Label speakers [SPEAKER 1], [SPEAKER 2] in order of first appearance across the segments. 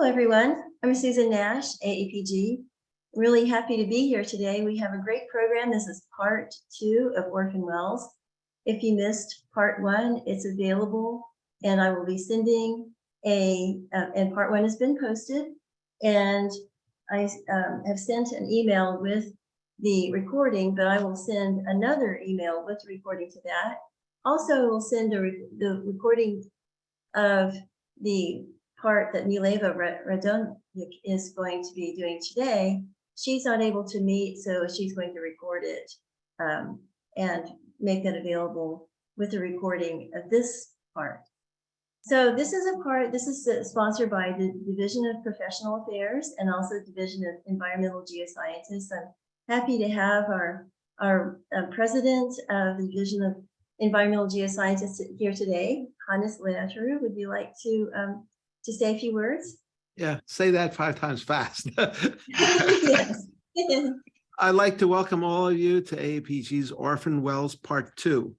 [SPEAKER 1] Hello, everyone. I'm Susan Nash, AAPG. Really happy to be here today. We have a great program. This is part two of Orphan Wells. If you missed part one, it's available and I will be sending a, uh, and part one has been posted. And I um, have sent an email with the recording, but I will send another email with the recording to that. Also, we'll send a re- the recording of the part that Mileva Radonjic is going to be doing today. She's not able to meet, so she's going to record it um, and make that available with the recording of this part. So this is a part, this is uh, sponsored by the Division of Professional Affairs and also Division of Environmental Geoscientists. I'm happy to have our, our uh, president of the Division of Environmental Geoscientists here today, Hannes Leatru. Would you like to um, to say a few words?
[SPEAKER 2] Yeah, say that five times fast.
[SPEAKER 1] Yes.
[SPEAKER 2] I'd like to welcome all of you to AAPG's Orphan Wells Part Two.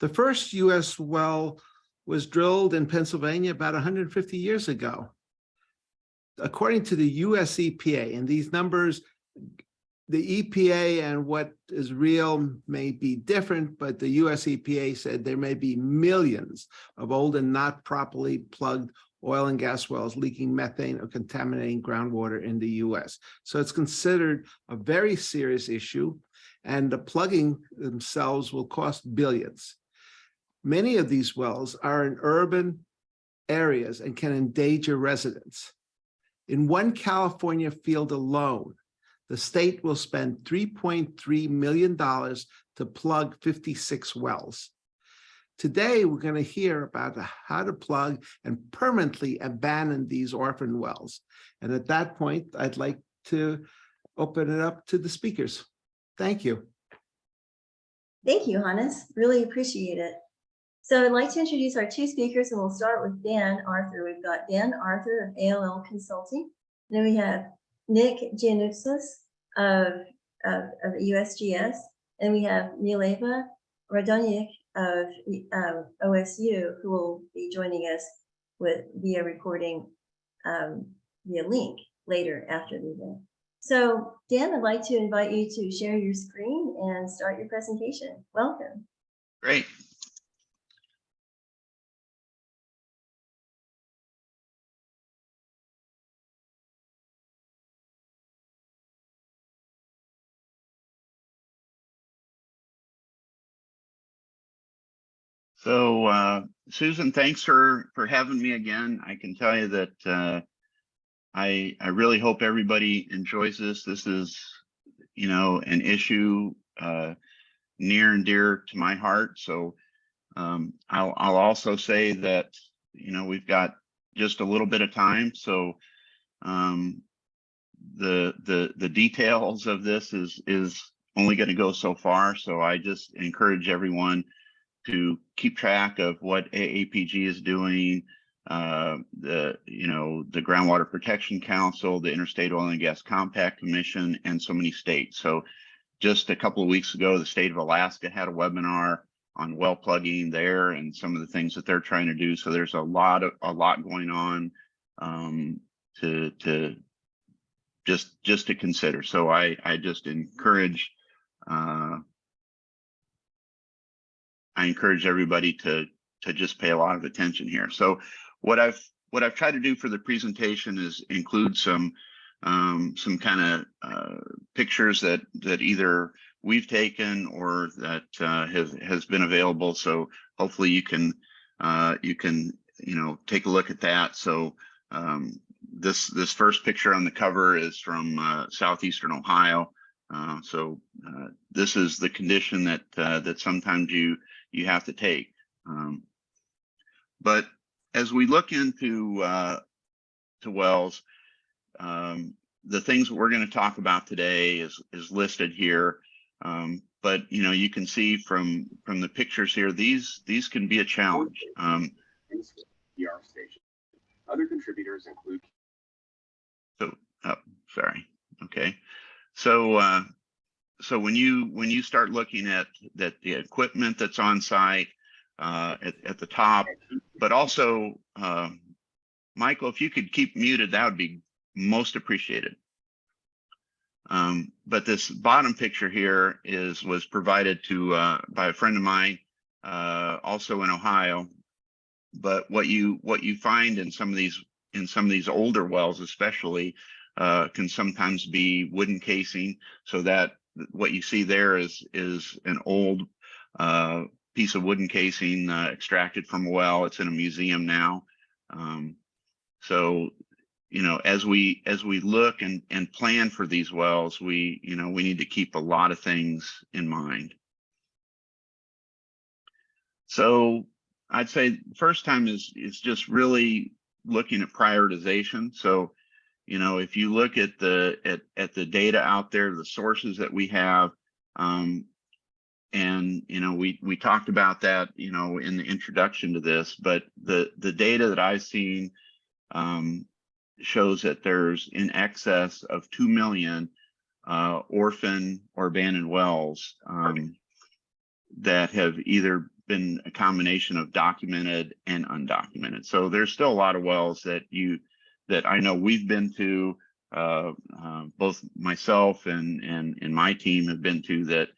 [SPEAKER 2] The first US well was drilled in Pennsylvania about 150 years ago. According to the US EPA, and these numbers, the EPA and what is real may be different, but the US EPA said there may be millions of old and not properly plugged oil and gas wells leaking methane or contaminating groundwater in the US. So it's considered a very serious issue and the plugging themselves will cost billions. Many of these wells are in urban areas and can endanger residents. In one California field alone, the state will spend $3.3 million to plug 56 wells. Today, we're going to hear about how to plug and permanently abandon these orphan wells. And at that point, I'd like to open it up to the speakers. Thank you.
[SPEAKER 1] Thank you, Hannes. Really appreciate it. So I'd like to introduce our two speakers and we'll start with Dan Arthur. We've got Dan Arthur of ALL Consulting. Then we have Nick Giannousis of, of, of USGS. And we have Mileva Radonjic of um, OSU who will be joining us with via recording um, via link later after the event. So Dan, I'd like to invite you to share your screen and start your presentation. Welcome.
[SPEAKER 3] Great. So uh, Susan, thanks for for having me again. I can tell you that uh, I I really hope everybody enjoys this. This is, you know, an issue uh, near and dear to my heart. So um, I'll I'll also say that you know we've got just a little bit of time. So um, the the the details of this is is only going to go so far. So I just encourage everyone to keep track of what AAPG is doing, uh, the you know the Groundwater Protection Council, the Interstate Oil and Gas Compact Commission, and so many states. So just a couple of weeks ago, the state of Alaska had a webinar on well plugging there and some of the things that they're trying to do. So there's a lot of a lot going on um, to to just just to consider. So I I just encourage uh, I encourage everybody to to just pay a lot of attention here. So what I've what I've tried to do for the presentation is include some um, some kind of uh, pictures that that either we've taken or that uh, has has been available. So hopefully you can uh, you can you know take a look at that. So um, this this first picture on the cover is from uh, southeastern Ohio. Uh, so uh, this is the condition that that sometimes you you have to take. Um, but as we look into uh, to wells, um, the things that we're going to talk about today is is listed here. Um, but you know, you can see from from the pictures here, these these can be a challenge. Um,
[SPEAKER 4] station. Other contributors include.
[SPEAKER 3] So, oh, sorry. Okay. So, uh, so when you when you start looking at that the equipment that's on site uh, at, at the top, but also uh, Michael, if you could keep muted, that would be most appreciated. Um, but this bottom picture here is, was provided to, uh, by a friend of mine, uh, also in Ohio. But what you, what you find in some of these, in some of these older wells especially, uh, can sometimes be wooden casing. So that, what you see there is, is an old, uh, piece of wooden casing, uh, extracted from a well. It's in a museum now. Um, so you know, as we as we look and and plan for these wells, we you know we need to keep a lot of things in mind. So I'd say first time is is just really looking at prioritization. So you know, if you look at the at at the data out there, the sources that we have, um, and you know, we we talked about that you know in the introduction to this, but the the data that I've seen um, shows that there's in excess of 2 million uh, orphan or abandoned wells um, that have either been a combination of documented and undocumented. So there's still a lot of wells that you that I know we've been to, uh, uh, both myself and and and my team have been to that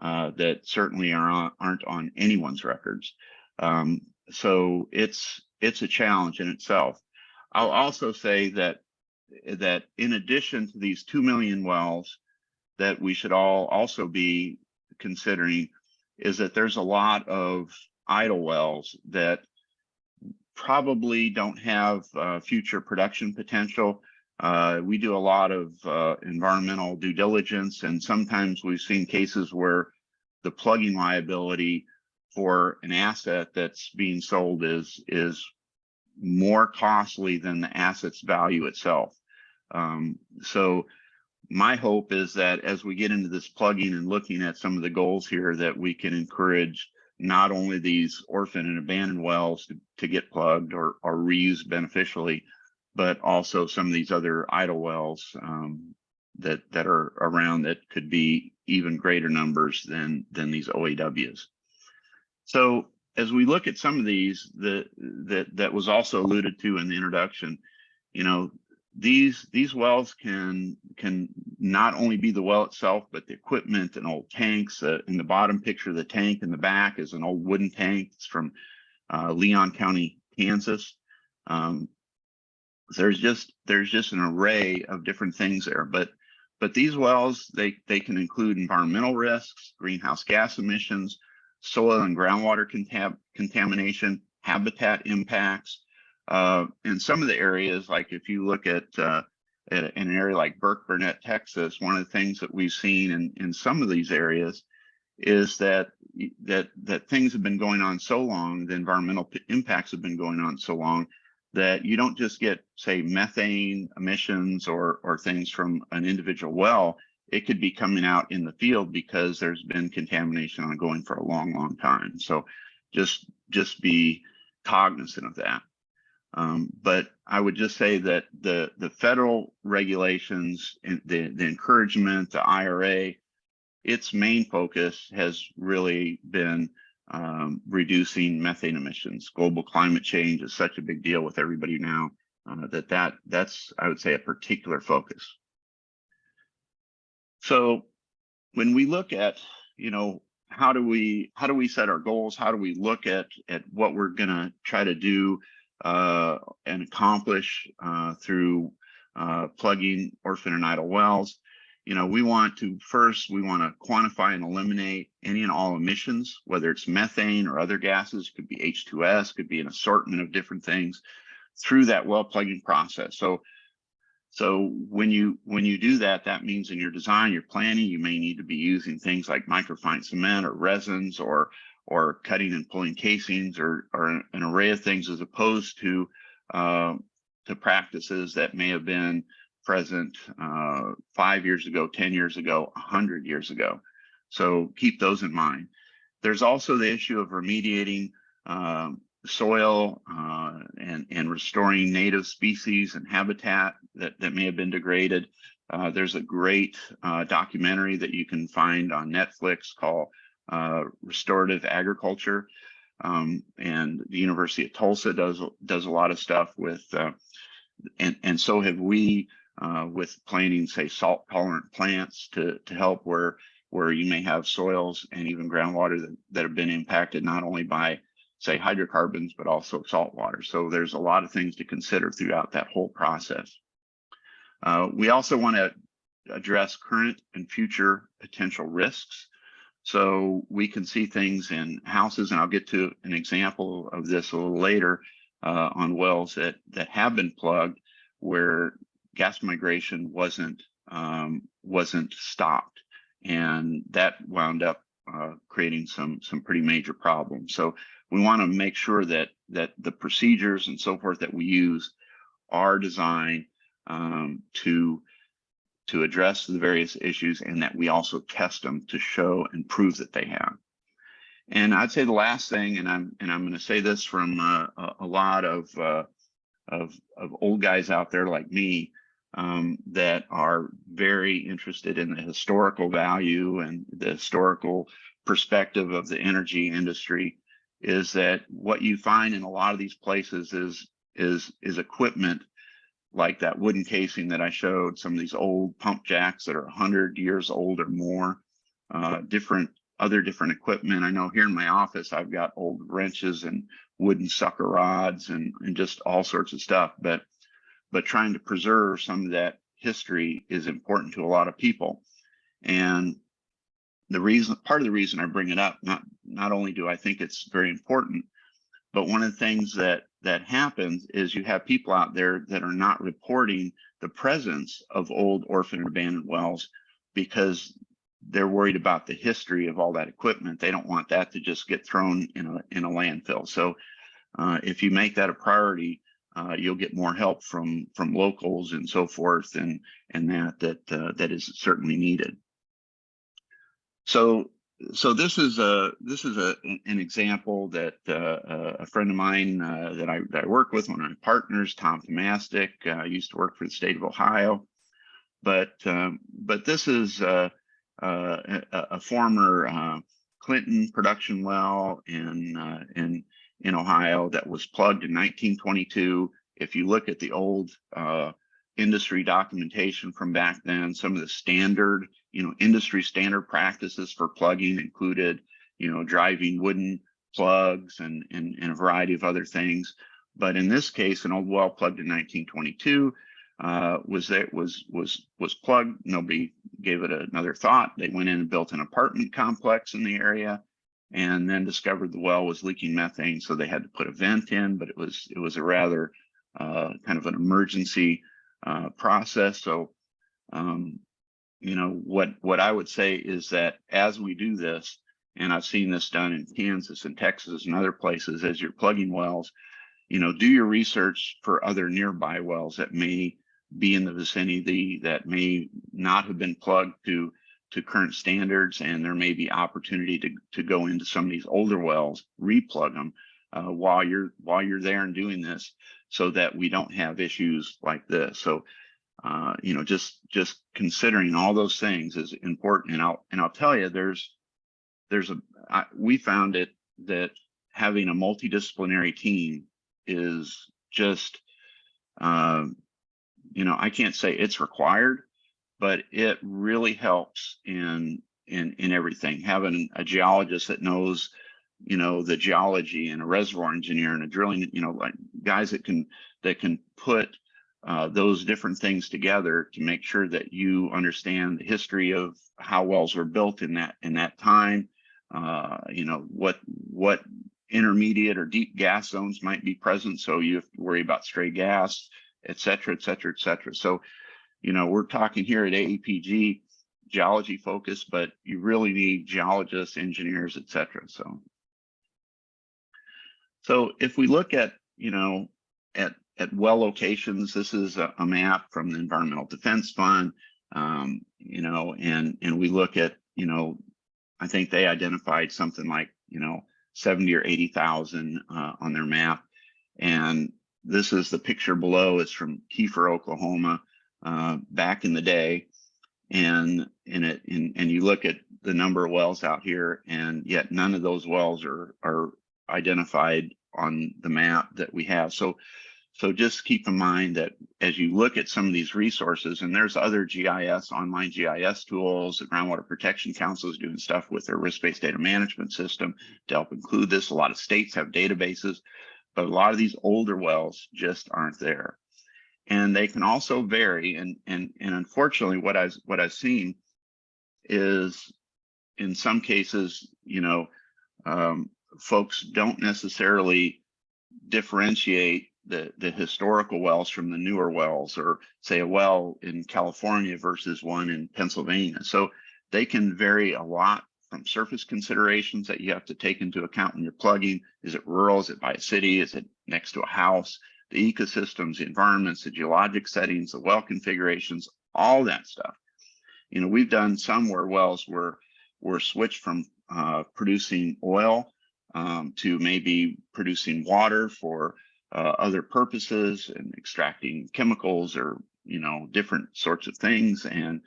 [SPEAKER 3] uh, that certainly are on, aren't on anyone's records. Um, so it's it's a challenge in itself. I'll also say that that in addition to these 2 million wells that we should all also be considering is that there's a lot of idle wells that probably don't have uh, future production potential. Uh, we do a lot of uh, environmental due diligence, and sometimes we've seen cases where the plugging liability for an asset that's being sold is is more costly than the asset's value itself. Um, so my hope is that as we get into this plugging and looking at some of the goals here, that we can encourage not only these orphan and abandoned wells to, to get plugged or, or reused beneficially, but also some of these other idle wells um, that that are around that could be even greater numbers than than these OAWs. So as we look at some of these the that that was also alluded to in the introduction, you know, these these wells can can not only be the well itself, but the equipment and old tanks. Uh, in the bottom picture, the tank in the back is an old wooden tank. It's from uh, Leon County, Kansas. Um, there's just there's just an array of different things there, but but these wells they they can include environmental risks, greenhouse gas emissions, soil and groundwater contam contamination, habitat impacts. Uh, in some of the areas, like if you look at, uh, at an area like Burkburnett, Texas, one of the things that we've seen in, in some of these areas is that that that things have been going on so long, the environmental impacts have been going on so long that you don't just get, say, methane emissions or or things from an individual well it could be coming out in the field because there's been contamination ongoing for a long, long time. So just just be cognizant of that. Um, but I would just say that the the federal regulations, the the encouragement, the IRA, its main focus has really been um, reducing methane emissions. Global climate change is such a big deal with everybody now uh, that that that's I would say a particular focus. So when we look at, you know, how do we how do we set our goals? How do we look at at what we're going to try to do uh, and accomplish uh, through uh, plugging orphan and idle wells? You know, we want to first we want to quantify and eliminate any and all emissions, whether it's methane or other gases, could be H2S, could be an assortment of different things through that well plugging process. So so when you when you do that, that means in your design, your planning, you may need to be using things like microfine cement or resins or or cutting and pulling casings or, or an array of things as opposed to uh, to practices that may have been present uh, five years ago, 10 years ago, 100 years ago. So keep those in mind. There's also the issue of remediating um, soil uh, and, and restoring native species and habitat that, that may have been degraded. Uh, there's a great uh, documentary that you can find on Netflix called uh, Restorative Agriculture. Um, and the University of Tulsa does, does a lot of stuff with, uh, and, and so have we, uh, with planting, say, salt tolerant plants to, to help where, where you may have soils and even groundwater that, that have been impacted not only by, say, hydrocarbons, but also salt water. So there's a lot of things to consider throughout that whole process. Uh, we also want to address current and future potential risks. So we can see things in houses, and I'll get to an example of this a little later uh, on wells that that have been plugged where gas migration wasn't um, wasn't stopped, and that wound up uh, creating some some pretty major problems. So we want to make sure that that the procedures and so forth that we use are designed um, to to address the various issues and that we also test them to show and prove that they have. And I'd say the last thing, and I'm and I'm going to say this from uh, a, lot of, uh, of of old guys out there like me um, that are very interested in the historical value and the historical perspective of the energy industry, is that what you find in a lot of these places is is is equipment like that wooden casing that I showed, some of these old pump jacks that are 100 years old or more, uh, different other different equipment. I know here in my office, I've got old wrenches and wooden sucker rods and, and just all sorts of stuff. But but trying to preserve some of that history is important to a lot of people. And the reason, part of the reason I bring it up, not not only do I think it's very important, but one of the things that that happens is you have people out there that are not reporting the presence of old orphan and abandoned wells because they're worried about the history of all that equipment. They don't want that to just get thrown in a in a landfill. So uh, if you make that a priority, uh, you'll get more help from from locals and so forth, and and that that uh, that is certainly needed. So so this is a this is a an example that uh, a friend of mine uh, that I that I work with, one of my partners, Tom Tomastik, uh, used to work for the state of Ohio, but um, but this is uh, uh, a, a former uh, Clinton production well in in in Ohio that was plugged in 1922. If you look at the old industry documentation from back then, some of the standard you know, industry standard practices for plugging included, you know, driving wooden plugs and, and, and a variety of other things. But in this case, an old well plugged in 1922 uh, was that was was was plugged. Nobody gave it another thought. They went in and built an apartment complex in the area, and then discovered the well was leaking methane. So they had to put a vent in, but it was it was a rather uh, kind of an emergency uh, process. So um, you know, what, what I would say is that as we do this, and I've seen this done in Kansas and Texas and other places, as you're plugging wells, you know, do your research for other nearby wells that may be in the vicinity that may not have been plugged to to current standards, and there may be opportunity to to go into some of these older wells, replug them uh, while you're while you're there and doing this, so that we don't have issues like this. So uh, you know, just just considering all those things is important. And I'll and I'll tell you, there's there's a I, we found it that having a multidisciplinary team is just, uh, you know, I can't say it's required, but it really helps in in in everything. Having a geologist that knows, you know, the geology and a reservoir engineer and a drilling, you know, like guys that can that can put uh, those different things together to make sure that you understand the history of how wells were built in that in that time. Uh, you know what what intermediate or deep gas zones might be present, so you have to worry about stray gas, et cetera, et cetera, et cetera. So, you know, we're talking here at AAPG geology focus, but you really need geologists, engineers, et cetera. So, so if we look at you know at at well locations. This is a, a map from the Environmental Defense Fund, um, you know, and and we look at, you know, I think they identified something like, you know, 70 or 80,000 uh, on their map. And this is the picture below. It's from Kiefer, Oklahoma, uh, back in the day. And in it, in, and you look at the number of wells out here, and yet none of those wells are are identified on the map that we have. So, so just keep in mind that as you look at some of these resources, and there's other GIS, online GIS tools, the Groundwater Protection Council is doing stuff with their risk-based data management system to help include this. A lot of states have databases, but a lot of these older wells just aren't there. And they can also vary. And, and, and unfortunately, what I've, what I've seen is in some cases, you know, um, folks don't necessarily differentiate the, the historical wells from the newer wells or say a well in California versus one in Pennsylvania. So they can vary a lot from surface considerations that you have to take into account when you're plugging. Is it rural? Is it by a city? Is it next to a house? The ecosystems, the environments, the geologic settings, the well configurations, all that stuff. You know, we've done some where wells were were switched from uh, producing oil um, to maybe producing water for uh, other purposes and extracting chemicals or you know different sorts of things and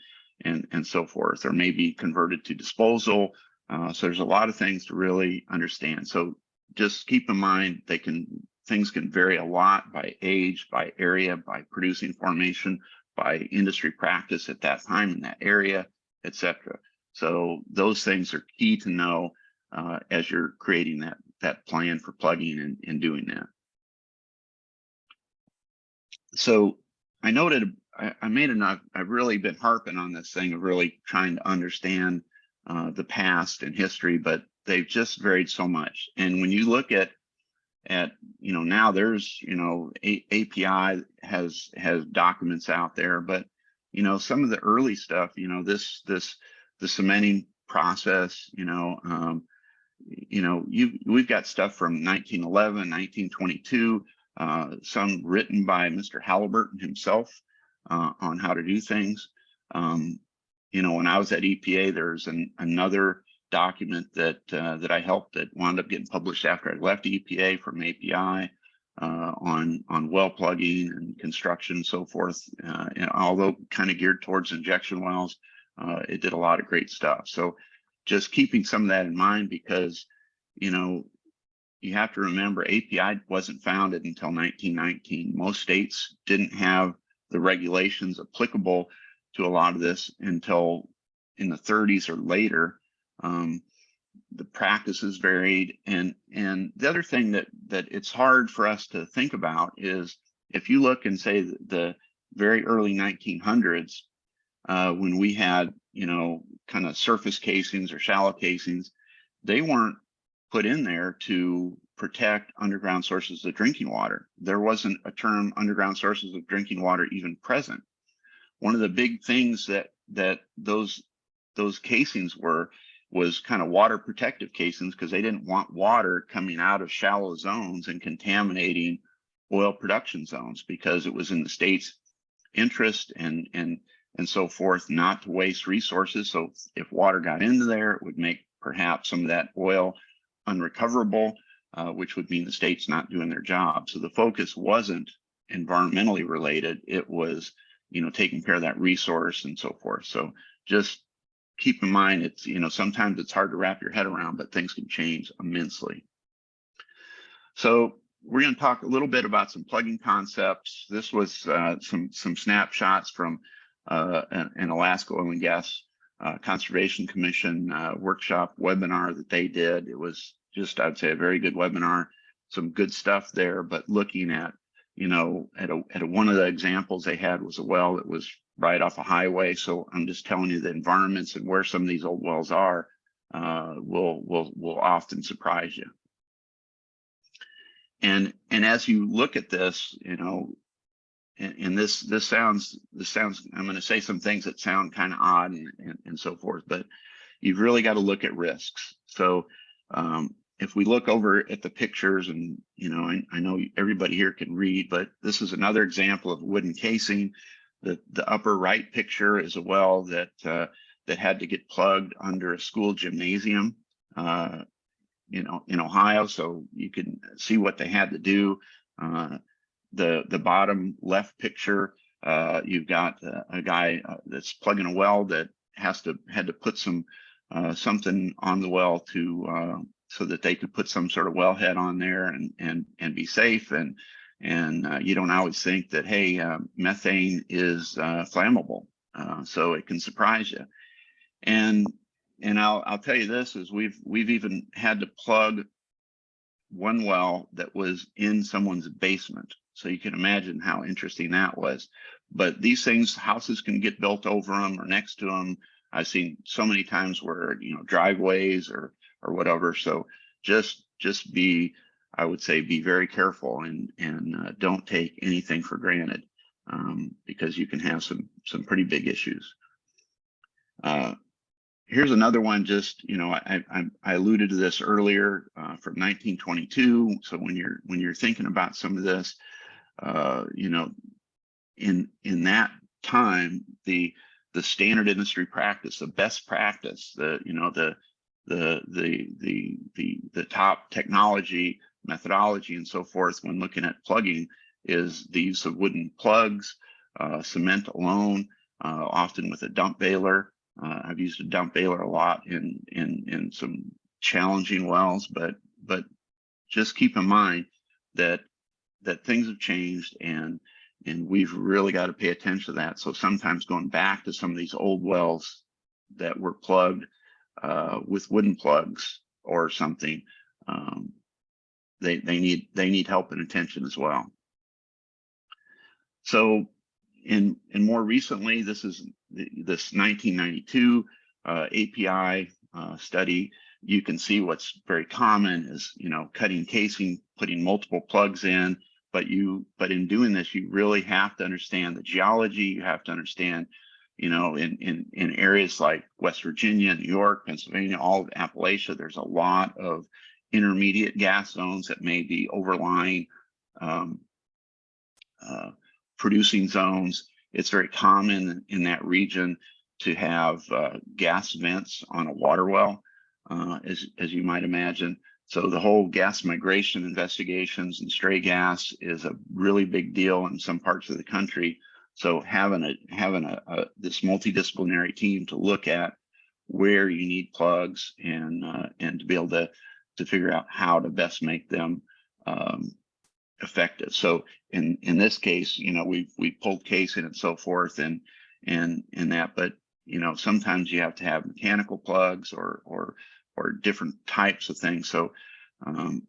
[SPEAKER 3] and and so forth or maybe converted to disposal. Uh, so there's a lot of things to really understand. So just keep in mind they can things can vary a lot by age by area by producing formation by industry practice at that time in that area etc so those things are key to know uh, as you're creating that that plan for plugging and, and doing that so I noted, I, I made enough, I've really been harping on this thing of really trying to understand uh, the past and history, but they've just varied so much. And when you look at, at, you know, now there's, you know, A API has, has documents out there, but, you know, some of the early stuff, you know, this, this, the cementing process, you know, um, you know, you we've got stuff from 1911, 1922, uh, some written by Mr. Halliburton himself uh, on how to do things. Um, you know, when I was at EPA, there's an, another document that uh, that I helped that wound up getting published after I left EPA from API uh, on on well plugging and construction and so forth. Uh, and although kind of geared towards injection wells, uh, it did a lot of great stuff. So just keeping some of that in mind because you know you have to remember API wasn't founded until 1919. Most states didn't have the regulations applicable to a lot of this until in the 30s or later. Um, the practices varied, and and the other thing that that it's hard for us to think about is if you look and say the, very early 1900s, uh, when we had you know kind of surface casings or shallow casings, they weren't put in there to protect underground sources of drinking water. There wasn't a term underground sources of drinking water even present. One of the big things that that those those casings were was kind of water protective casings because they didn't want water coming out of shallow zones and contaminating oil production zones because it was in the state's interest and and and so forth not to waste resources. So if water got into there, it would make perhaps some of that oil unrecoverable, uh, which would mean the state's not doing their job. So the focus wasn't environmentally related. It was, you know, taking care of that resource and so forth. So just keep in mind, it's, you know, sometimes it's hard to wrap your head around, but things can change immensely. So we're going to talk a little bit about some plugging concepts. This was uh, some some snapshots from uh, an, an Alaska Oil and Gas uh, Conservation Commission uh, workshop webinar that they did. It was just, I'd say, a very good webinar. Some good stuff there, but looking at, you know, at a, at a, one of the examples they had was a well that was right off a highway. So I'm just telling you the environments and where some of these old wells are uh, will will will often surprise you. And and as you look at this, you know, and, and this this sounds this sounds i'm going to say some things that sound kind of odd and, and, and, so forth but you've really got to look at risks. So um, if we look over at the pictures and you know I, I, know everybody here can read but this is another example of wooden casing. The the upper right picture is a well that uh, that had to get plugged under a school gymnasium uh, you know in ohio so you can see what they had to do uh, the the bottom left picture, uh, you've got a, a guy uh, that's plugging a well that has to had to put some uh, something on the well to uh, so that they could put some sort of wellhead on there and and and be safe. And and uh, you don't always think that hey uh, methane is uh, flammable uh, so it can surprise you. And and I'll I'll tell you this is we've we've even had to plug one well that was in someone's basement so you can imagine how interesting that was but these things houses can get built over them or next to them I've seen so many times where you know driveways or or whatever. So just just be, I would say, be very careful and and uh, don't take anything for granted um, because you can have some some pretty big issues. Uh, here's another one. Just you know, I I, I alluded to this earlier uh, from 1922. So when you're when you're thinking about some of this, uh, you know, in in that time the the standard industry practice, the best practice, the you know the the the the the the top technology methodology and so forth when looking at plugging is the use of wooden plugs, uh, cement alone, uh, often with a dump bailer. Uh, I've used a dump bailer a lot in in in some challenging wells, but but just keep in mind that that things have changed and and we've really got to pay attention to that. So sometimes going back to some of these old wells that were plugged uh, with wooden plugs or something, um, they they need they need help and attention as well. So in in more recently, this is this 1992 uh, API uh, study. You can see what's very common is you know cutting casing, putting multiple plugs in, but you but in doing this you really have to understand the geology. You have to understand you know in in in areas like west virginia new york pennsylvania all of appalachia there's a lot of intermediate gas zones that may be overlying um, uh, producing zones. It's very common in that region to have uh, gas vents on a water well uh, as as you might imagine so the whole gas migration investigations and stray gas is a really big deal in some parts of the country. So having a having a, a this multidisciplinary team to look at where you need plugs and uh, and to be able to to figure out how to best make them um, effective. So in in this case, you know, we we pulled casing and so forth and and and that, but you know, sometimes you have to have mechanical plugs or or or different types of things. So um,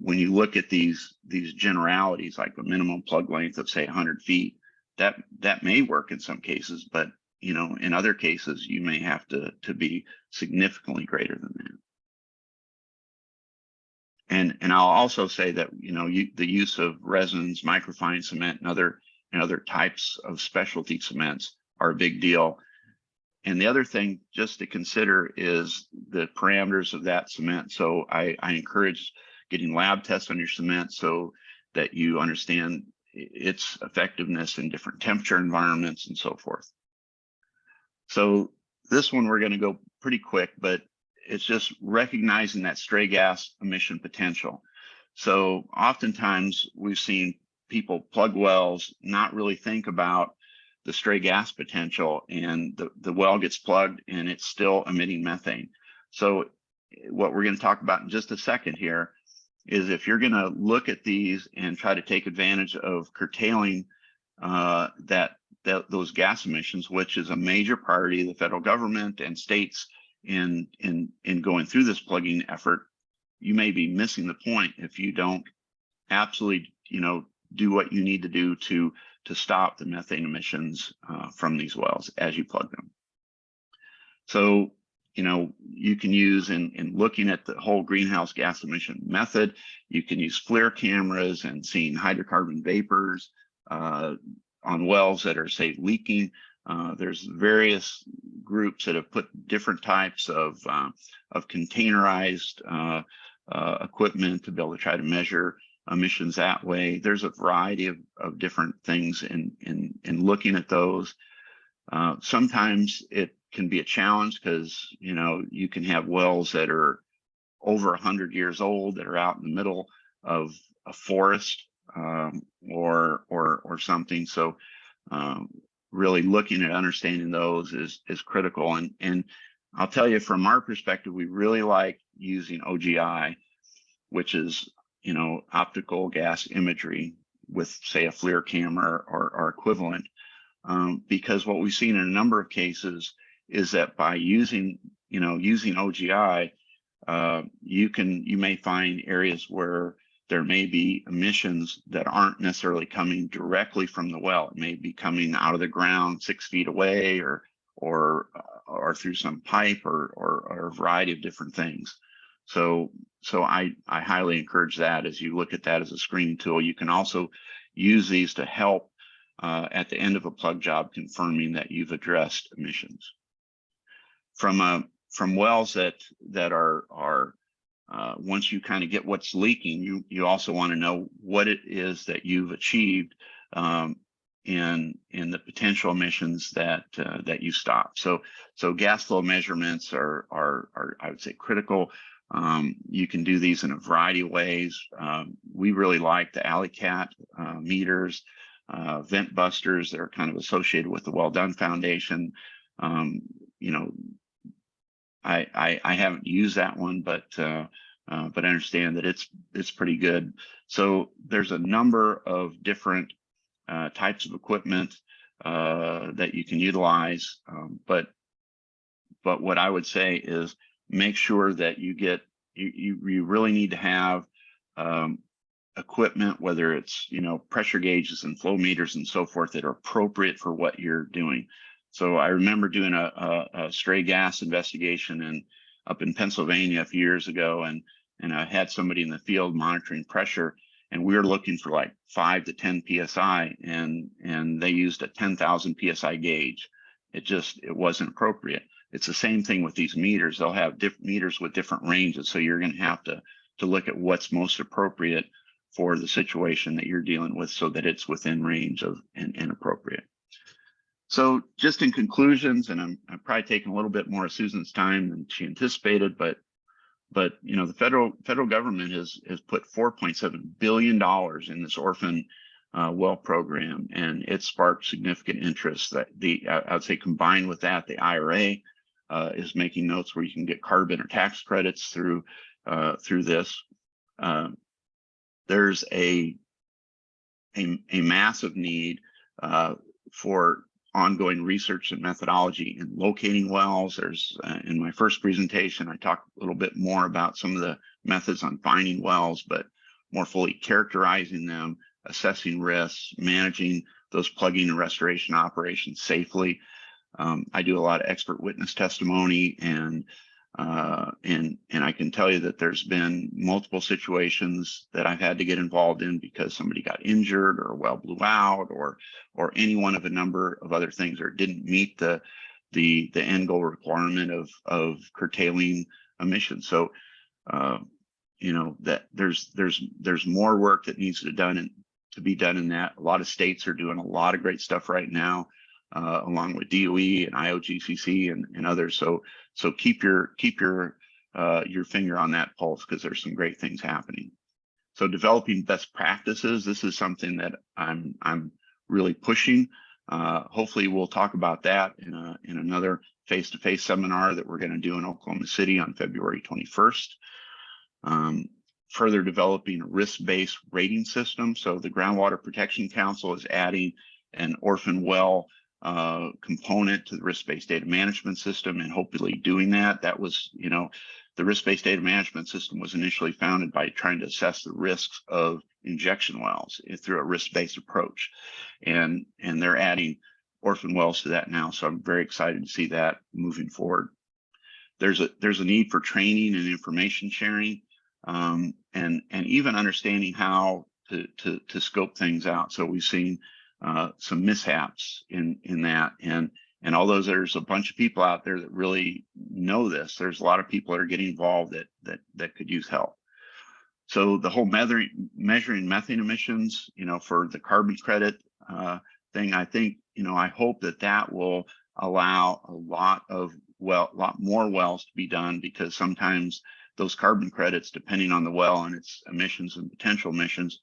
[SPEAKER 3] when you look at these these generalities, like a minimum plug length of say 100 feet, that that may work in some cases, but you know, in other cases, you may have to to be significantly greater than that. And and I'll also say that you know you, the use of resins, microfine cement, and other and other types of specialty cements are a big deal. And the other thing just to consider is the parameters of that cement. So I, I encourage getting lab tests on your cement so that you understand its effectiveness in different temperature environments and so forth. So this one we're going to go pretty quick, but it's just recognizing that stray gas emission potential. So oftentimes we've seen people plug wells, not really think about the stray gas potential and the, the well gets plugged and it's still emitting methane. So what we're going to talk about in just a second here is if you're going to look at these and try to take advantage of curtailing uh, that, that those gas emissions, which is a major priority of the federal government and states in in in going through this plugging effort, you may be missing the point if you don't absolutely you know do what you need to do to to stop the methane emissions uh, from these wells as you plug them. So, you know, you can use in, in looking at the whole greenhouse gas emission method, you can use FLIR cameras and seeing hydrocarbon vapors uh, on wells that are, say, leaking. Uh, there's various groups that have put different types of, uh, of containerized uh, uh, equipment to be able to try to measure emissions that way. There's a variety of, of different things in, in, in looking at those. Uh, sometimes it can be a challenge because, you know, you can have wells that are over 100 years old that are out in the middle of a forest um, or, or, or something. So um, really looking at understanding those is, is critical. And, and I'll tell you from our perspective, we really like using OGI, which is, you know, optical gas imagery with say a FLIR camera or, or equivalent. Um, because what we've seen in a number of cases is that by using, you know, using OGI, uh, you can, you may find areas where there may be emissions that aren't necessarily coming directly from the well. It may be coming out of the ground six feet away or, or, or through some pipe or, or, or a variety of different things. So, so I, I highly encourage that as you look at that as a screening tool. You can also use these to help uh, at the end of a plug job confirming that you've addressed emissions. From uh, from wells that that are are uh, once you kind of get what's leaking, you you also want to know what it is that you've achieved um, in in the potential emissions that uh, that you stop. So so gas flow measurements are are are I would say critical. Um, you can do these in a variety of ways. Um, we really like the Alicat uh, meters, uh, vent busters that are kind of associated with the Well Done Foundation. Um, you know, I, I I haven't used that one, but uh, uh, but I understand that it's it's pretty good. So there's a number of different uh, types of equipment uh, that you can utilize, um, but but what I would say is make sure that you get you you, you really need to have um, equipment, whether it's you know pressure gauges and flow meters and so forth that are appropriate for what you're doing. So I remember doing a, a, a stray gas investigation in up in Pennsylvania a few years ago, and and I had somebody in the field monitoring pressure, and we were looking for like five to 10 psi, and and they used a 10,000 psi gauge. It just it wasn't appropriate. It's the same thing with these meters. They'll have different meters with different ranges, so you're going to have to to look at what's most appropriate for the situation that you're dealing with, so that it's within range of and, and appropriate. So just in conclusions, and I'm, I'm probably taking a little bit more of Susan's time than she anticipated, but but you know the federal federal government has has put 4.7 billion dollars in this orphan uh, well program, and it sparked significant interest. That the I would say combined with that, the IRA uh, is making notes where you can get carbon or tax credits through uh, through this. Uh, there's a a, a massive need uh, for ongoing research and methodology in locating wells. There's uh, in my first presentation, I talked a little bit more about some of the methods on finding wells, but more fully characterizing them, assessing risks, managing those plugging and restoration operations safely. Um, I do a lot of expert witness testimony and uh, and and I can tell you that there's been multiple situations that I've had to get involved in because somebody got injured or well blew out or or any one of a number of other things or didn't meet the the the end goal requirement of of curtailing emissions. So uh, you know that there's there's there's more work that needs to be done and to be done in that. A lot of states are doing a lot of great stuff right now uh, along with DOE and IOGCC and, and others. So so keep your keep your uh, your finger on that pulse because there's some great things happening. So developing best practices. This is something that I'm I'm really pushing. Uh, hopefully, we'll talk about that in a in another face-to-face seminar that we're going to do in Oklahoma City on February 21st. Um, further developing a risk-based rating system. So the Groundwater Protection Council is adding an orphan well uh, component to the risk-based data management system and hopefully doing that. That was, you know, the risk-based data management system was initially founded by trying to assess the risks of injection wells through a risk-based approach. And, and they're adding orphan wells to that now. So I'm very excited to see that moving forward. There's a, there's a need for training and information sharing um, and, and even understanding how to, to, to scope things out. So we've seen uh, some mishaps in in that. And and although there's a bunch of people out there that really know this there's a lot of people that are getting involved that that that could use help. So the whole measuring measuring methane emissions you know for the carbon credit uh, thing i think you know i hope that that will allow a lot of well a lot more wells to be done because sometimes those carbon credits depending on the well and its emissions and potential emissions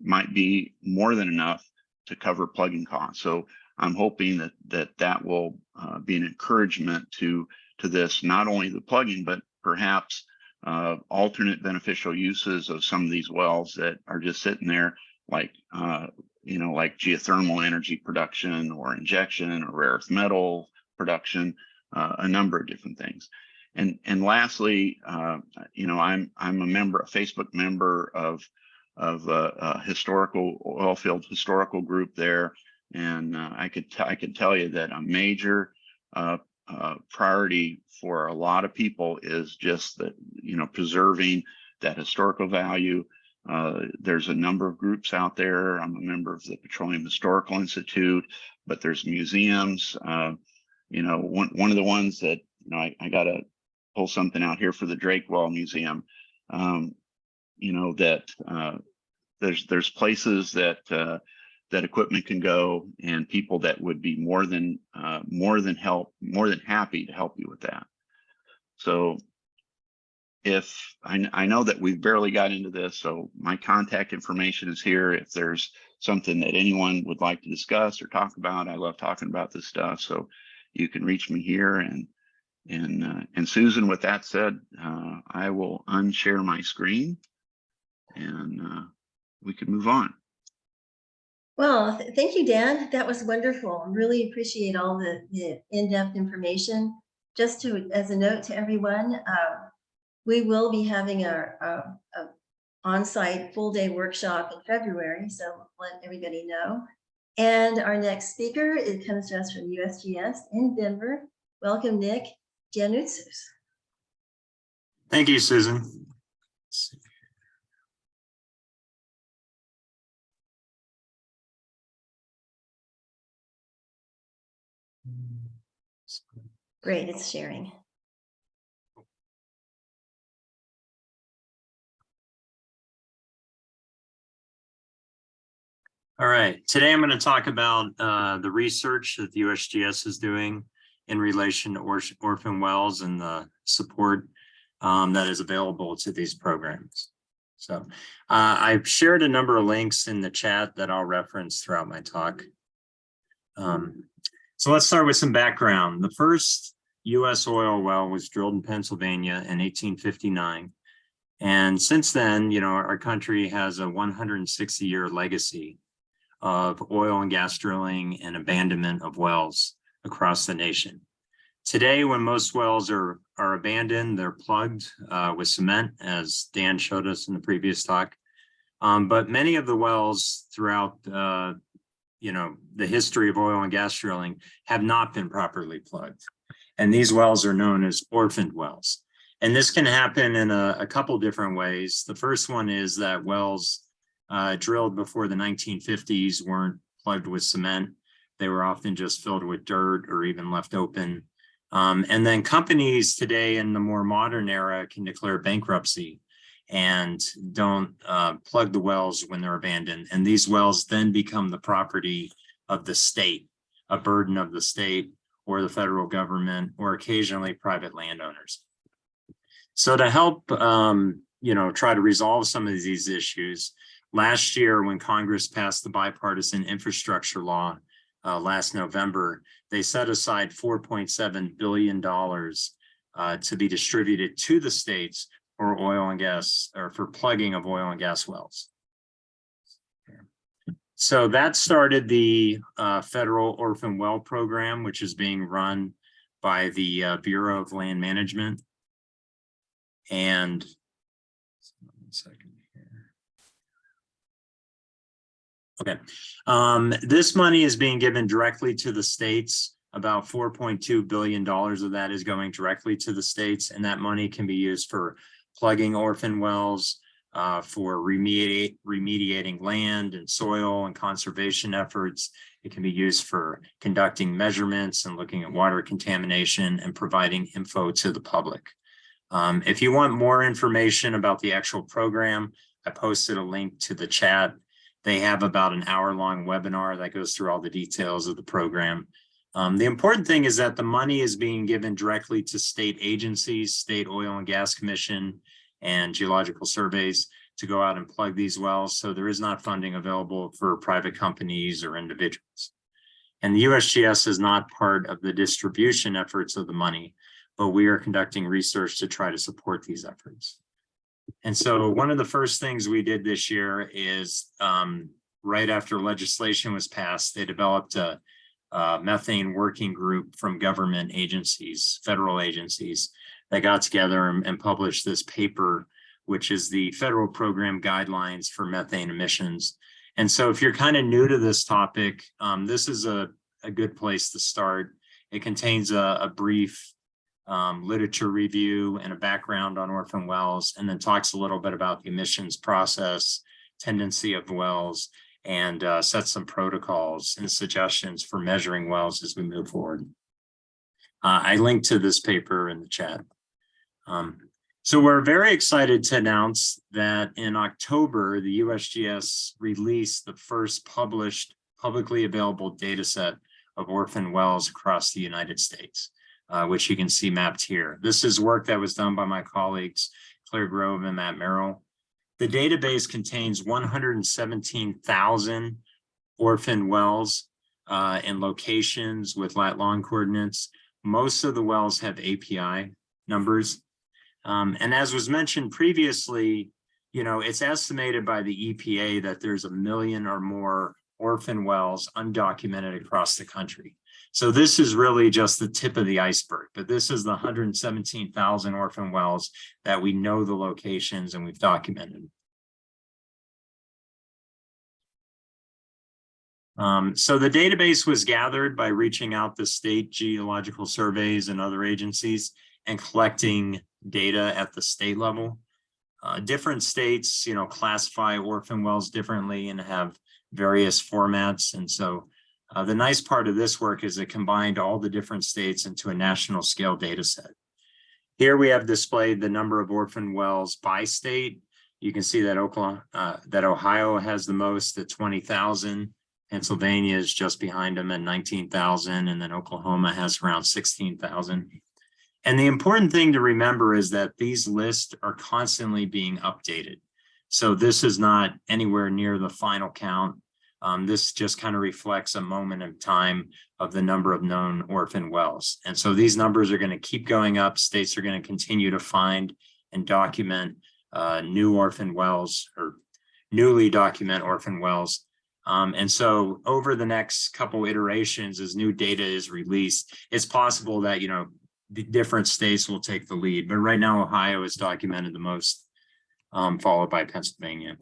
[SPEAKER 3] might be more than enough to cover plugging costs. So I'm hoping that that that will uh, be an encouragement to to this, not only the plugging, but perhaps uh, alternate beneficial uses of some of these wells that are just sitting there like, uh, you know, like geothermal energy production or injection or rare earth metal production, uh, a number of different things. And, and lastly, uh, you know, I'm, I'm a member, a Facebook member of, of a, historical oil field historical group there. And uh, I could, I could tell you that a major uh, uh, priority for a lot of people is just that, you know, preserving that historical value. Uh, there's a number of groups out there. I'm a member of the Petroleum Historical Institute, but there's museums. Uh, you know, one, one of the ones that, you know, I, I got to pull something out here for the Drake Well Museum. Um, you know, that uh, there's there's places that uh, that equipment can go and people that would be more than uh, more than help more than happy to help you with that. So if I, I know that we've barely got into this, so my contact information is here. If there's something that anyone would like to discuss or talk about, I love talking about this stuff. So you can reach me here and and uh, and Susan, with that said, uh, I will unshare my screen and uh, we can move on.
[SPEAKER 1] Well, th- thank you, Dan. That was wonderful. Really appreciate all the, the in-depth information. Just to, as a note to everyone, uh, we will be having our, uh, a on-site full-day workshop in February, so let everybody know. And our next speaker, it comes to us from USGS in Denver. Welcome, Nick Gianoutsos.
[SPEAKER 5] Thank you, Susan.
[SPEAKER 1] Great, it's sharing.
[SPEAKER 5] All right, today I'm going to talk about uh, the research that the USGS is doing in relation to or- orphan wells and the support um, that is available to these programs. So uh, I've shared a number of links in the chat that I'll reference throughout my talk. Um, so let's start with some background. The first US oil well was drilled in Pennsylvania in 1859. And since then, you know, our country has a 160 year legacy of oil and gas drilling and abandonment of wells across the nation. Today, when most wells are, are abandoned, they're plugged uh, with cement, as Dan showed us in the previous talk. Um, but many of the wells throughout, uh, you know, the history of oil and gas drilling have not been properly plugged. And these wells are known as orphaned wells. And this can happen in a, a couple different ways. The first one is that wells uh, drilled before the 1950s weren't plugged with cement. They were often just filled with dirt or even left open. Um, and then companies today in the more modern era can declare bankruptcy and don't uh, plug the wells when they're abandoned. And these wells then become the property of the state, a burden of the state or the federal government or occasionally private landowners. So to help, um, you know, try to resolve some of these issues, last year when Congress passed the bipartisan infrastructure law uh, last November, they set aside $4.7 billion uh, to be distributed to the states for oil and gas or for plugging of oil and gas wells. So that started the uh, federal orphan well program, which is being run by the uh, Bureau of Land Management. And one second here. Okay, um, this money is being given directly to the states. About four point two billion dollars of that is going directly to the states, and that money can be used for plugging orphan wells, uh, for remediate, remediating land and soil and conservation efforts. It can be used for conducting measurements and looking at water contamination and providing info to the public. Um, if you want more information about the actual program, I posted a link to the chat. They have about an hour long webinar that goes through all the details of the program. Um, the important thing is that the money is being given directly to state agencies, state oil and gas commission and geological surveys to go out and plug these wells. So there is not funding available for private companies or individuals. And the USGS is not part of the distribution efforts of the money. but we are conducting research to try to support these efforts. And so one of the first things we did this year is um, right after legislation was passed, they developed a uh, methane working group from government agencies, federal agencies that got together and, and published this paper, which is the federal program guidelines for methane emissions. And so if you're kind of new to this topic, um, this is a, a good place to start. It contains a, a brief um, literature review and a background on orphan wells, and then talks a little bit about the emissions process, tendency of wells, and uh, set some protocols and suggestions for measuring wells as we move forward. Uh, I linked to this paper in the chat. Um, so we're very excited to announce that in October, the USGS released the first published publicly available data set of orphan wells across the United States, uh, which you can see mapped here. This is work that was done by my colleagues, Claire Grove and Matt Merrill. The database contains 117,000 orphan wells uh, and locations with lat long coordinates. Most of the wells have API numbers. Um, and as was mentioned previously, you know, it's estimated by the EPA that there's a million or more orphan wells undocumented across the country. So this is really just the tip of the iceberg, but this is the 117,000 orphan wells that we know the locations and we've documented. Um, so the database was gathered by reaching out to state geological surveys and other agencies and collecting data at the state level. Uh, different states, you know, classify orphan wells differently and have various formats. And so uh, the nice part of this work is it combined all the different states into a national scale data set. Here we have displayed the number of orphan wells by state. You can see that Oklahoma, uh, that Ohio has the most at 20,000. Pennsylvania is just behind them at 19,000 and then Oklahoma has around 16,000. And the important thing to remember is that these lists are constantly being updated. So this is not anywhere near the final count. Um, this just kind of reflects a moment in time of the number of known orphan wells. And so these numbers are going to keep going up. States are going to continue to find and document uh, new orphan wells or newly document orphan wells. Um, and so over the next couple iterations, as new data is released, it's possible that, you know, the different states will take the lead, but right now Ohio is documented the most, um, followed by Pennsylvania.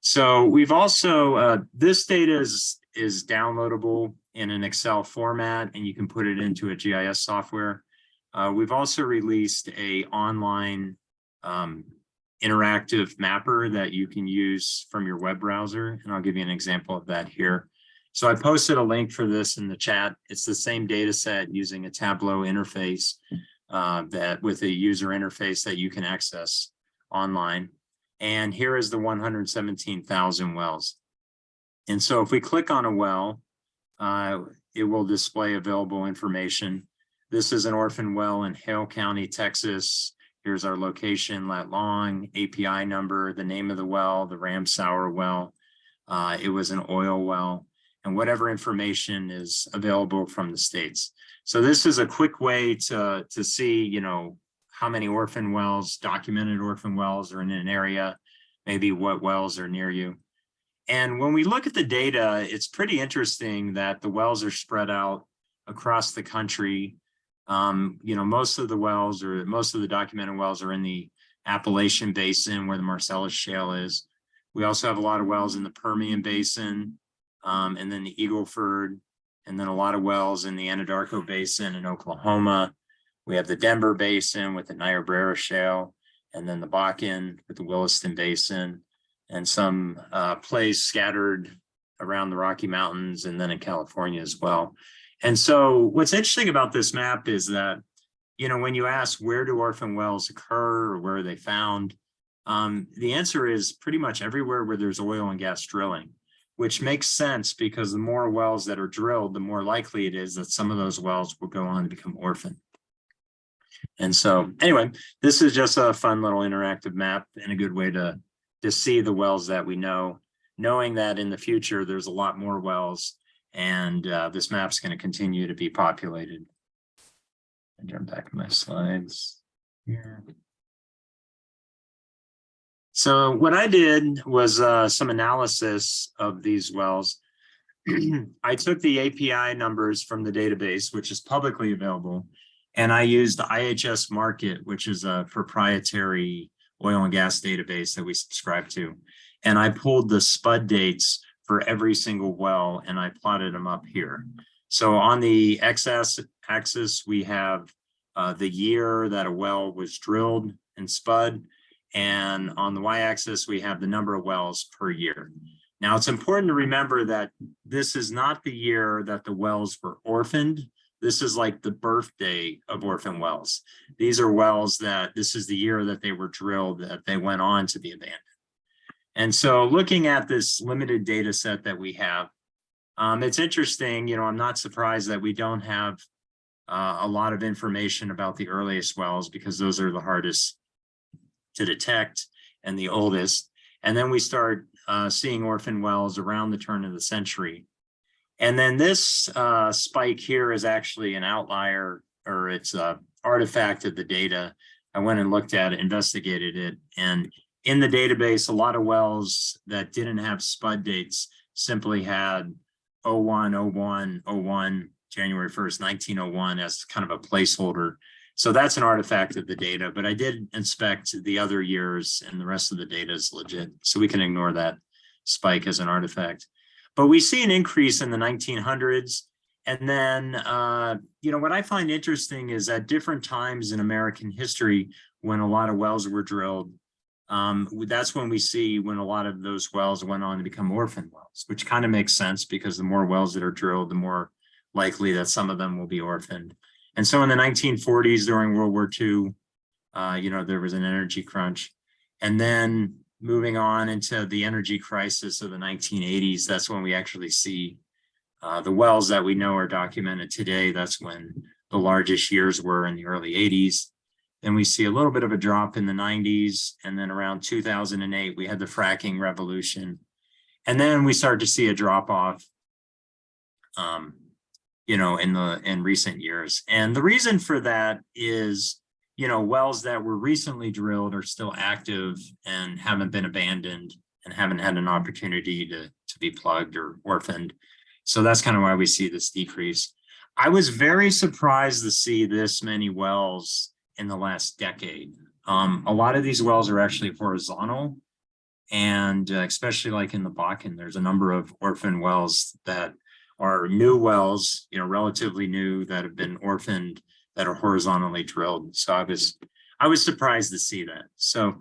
[SPEAKER 5] So we've also, uh, this data is, is downloadable in an Excel format and you can put it into a GIS software. Uh, we've also released a online um, interactive mapper that you can use from your web browser. And I'll give you an example of that here. So I posted a link for this in the chat. It's the same data set using a Tableau interface uh, that with a user interface that you can access online. And here is the 117,000 wells. And so if we click on a well, uh, it will display available information. This is an orphan well in Hale County, Texas. Here's our location, lat long, API number, the name of the well, the Ramsauer well. Uh, it was an oil well and whatever information is available from the states. So this is a quick way to, to see, you know, how many orphan wells, documented orphan wells are in an area, maybe what wells are near you. And when we look at the data, it's pretty interesting that the wells are spread out across the country. Um, you know, most of the wells or most of the documented wells are in the Appalachian Basin where the Marcellus Shale is. We also have a lot of wells in the Permian Basin, um, and then the Eagleford, and then a lot of wells in the Anadarko Basin in Oklahoma. We have the Denver Basin with the Niobrara Shale, and then the Bakken with the Williston Basin, and some uh, plays scattered around the Rocky Mountains and then in California as well. And so what's interesting about this map is that, you know, when you ask where do orphan wells occur or where are they found, um, the answer is pretty much everywhere where there's oil and gas drilling which makes sense because the more wells that are drilled, the more likely it is that some of those wells will go on to become orphan. And so anyway, this is just a fun little interactive map and a good way to, to see the wells that we know, knowing that in the future, there's a lot more wells and uh, this map's going to continue to be populated. And jump back to my slides here. So what I did was uh, some analysis of these wells. I took the API numbers from the database, which is publicly available, and I used the IHS Markit, which is a proprietary oil and gas database that we subscribe to. And I pulled the spud dates for every single well and I plotted them up here. So on the x axis, we have uh, the year that a well was drilled and spud. And on the y-axis, we have the number of wells per year. Now, it's important to remember that this is not the year that the wells were orphaned. This is like the birthday of orphan wells. These are wells that this is the year that they were drilled, that they went on to be abandoned. And so looking at this limited data set that we have, um, it's interesting, you know, I'm not surprised that we don't have uh, a lot of information about the earliest wells because those are the hardest to detect and the oldest. And then we start uh, seeing orphan wells around the turn of the century. And then this uh, spike here is actually an outlier or it's a artifact of the data. I went and looked at it, investigated it, and in the database, a lot of wells that didn't have spud dates simply had 01, 01, 01, January 1st, 1901 as kind of a placeholder. So that's an artifact of the data, but I did inspect the other years and the rest of the data is legit. So we can ignore that spike as an artifact. But we see an increase in the 1900s. And then, uh, you know, what I find interesting is at different times in American history, when a lot of wells were drilled, um, that's when we see when a lot of those wells went on to become orphan wells, which kind of makes sense because the more wells that are drilled, the more likely that some of them will be orphaned. And so in the 1940s, during World War II, uh, you know, there was an energy crunch. And then moving on into the energy crisis of the 1980s, that's when we actually see uh, the wells that we know are documented today. That's when the largest years were in the early 80s. Then we see a little bit of a drop in the 90s. And then around 2008, we had the fracking revolution. And then we start to see a drop off, um, you know, in the in recent years. And the reason for that is, you know, wells that were recently drilled are still active and haven't been abandoned and haven't had an opportunity to, to be plugged or orphaned. So that's kind of why we see this decrease. I was very surprised to see this many wells in the last decade. Um, a lot of these wells are actually horizontal and uh, especially like in the Bakken, there's a number of orphan wells that are new wells, you know, relatively new that have been orphaned that are horizontally drilled. So I was, I was surprised to see that. So